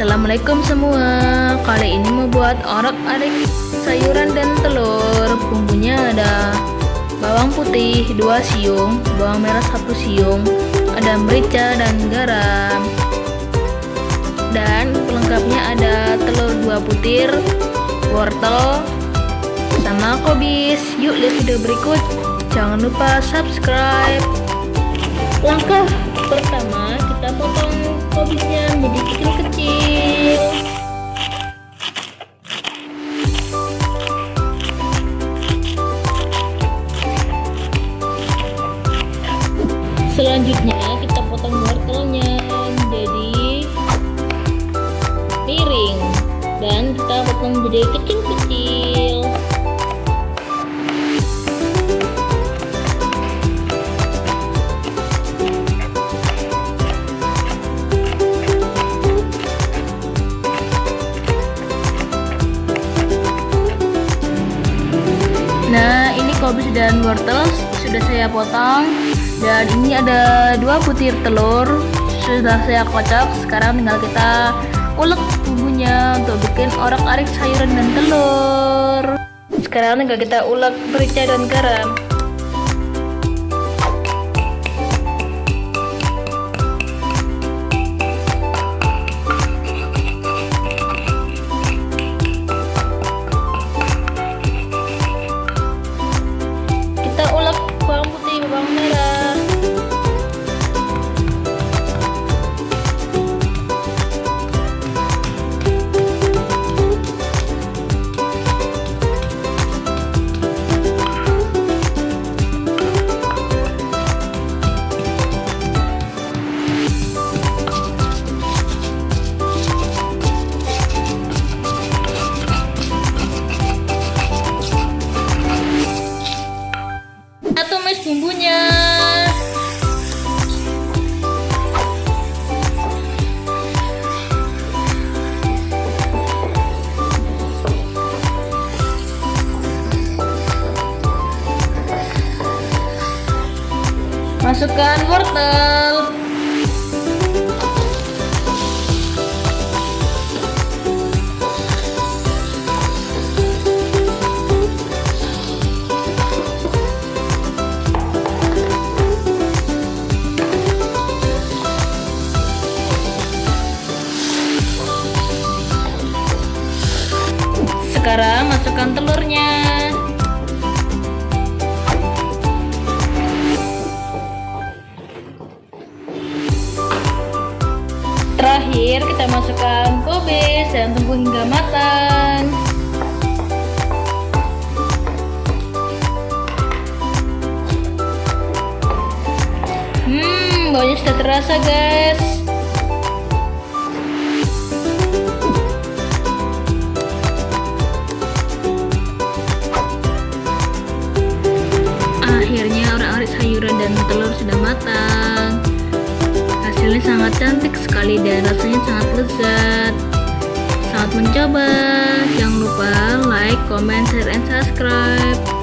Assalamualaikum semua. Kali ini mau buat orak arik sayuran dan telur. Bumbunya ada bawang putih 2 siung Bawang merah 1 siung Ada merica dan garam. Dan pelengkapnya ada telur 2 butir Wortel Sama kobis. Yuk lihat video berikut. Jangan lupa subscribe. Langkah pertama kita potong kobisnya menjadi kecil-kecil selanjutnya kita potong wortelnya menjadi piring dan kita potong menjadi kecil-kecil. Nah ini kobis dan wortel sudah saya potong dan ini ada dua butir telur. Sudah saya kocok. Sekarang tinggal kita ulek bumbunya untuk bikin orak arik sayuran dan telur. Sekarang tinggal kita ulek merica dan garam tumis bumbunya. Masukkan wortel Sekarang masukkan telurnya. Terakhir kita masukkan kobis dan tunggu hingga matang. Hmm, baunya sudah terasa guys. Sayuran dan telur sudah matang. Hasilnya sangat cantik sekali dan rasanya sangat lezat. Selamat mencoba jangan lupa like, comment, share, and subscribe